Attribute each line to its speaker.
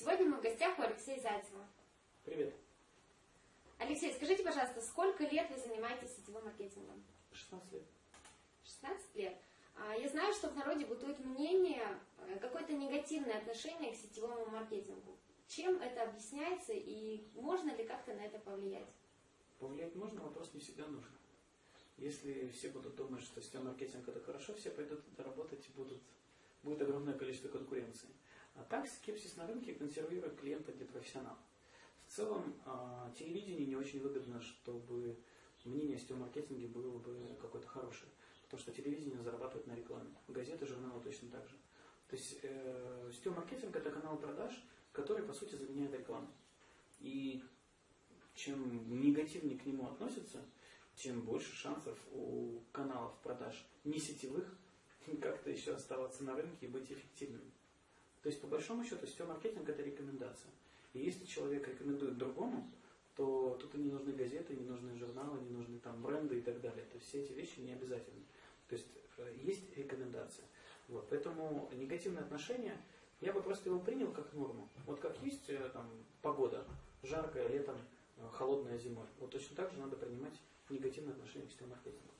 Speaker 1: Сегодня мы в гостях у Алексея Зайцева.
Speaker 2: Привет.
Speaker 1: Алексей, скажите, пожалуйста, сколько лет вы занимаетесь сетевым маркетингом?
Speaker 2: 16 лет.
Speaker 1: 16 лет. А, Я знаю, что в народе бытует мнение, э, какое-то негативное отношение к сетевому маркетингу. Чем это объясняется и можно ли как-то на это повлиять?
Speaker 2: Повлиять можно, вопрос не всегда нужно. Если все будут думать, что сетевой маркетинг это хорошо, все пойдут работать и будут, будет огромное количество конкуренции. Так скепсис на рынке консервирует клиента где профессионал. В целом, а, телевидение не очень выгодно, чтобы мнение о сетевом маркетинге было бы какое-то хорошее. Потому что телевидение зарабатывает на рекламе. Газеты, журналы точно так же. То есть э, маркетинг это канал продаж, который по сути заменяет рекламу. И чем негативнее к нему относятся, тем больше шансов у каналов продаж не сетевых как-то еще оставаться на рынке и быть эффективными. То есть, по большому счету, сетевой маркетинг – это рекомендация. И если человек рекомендует другому, то тут и не нужны газеты, не нужны журналы, не нужны там бренды и так далее. То есть все эти вещи не обязательны. То есть э, есть рекомендация. Вот. Поэтому негативное отношение, я бы просто его принял как норму. Вот как есть э, там, погода, жаркая летом, э, холодная зимой. Вот точно так же надо принимать негативное отношение к сетевому маркетингу.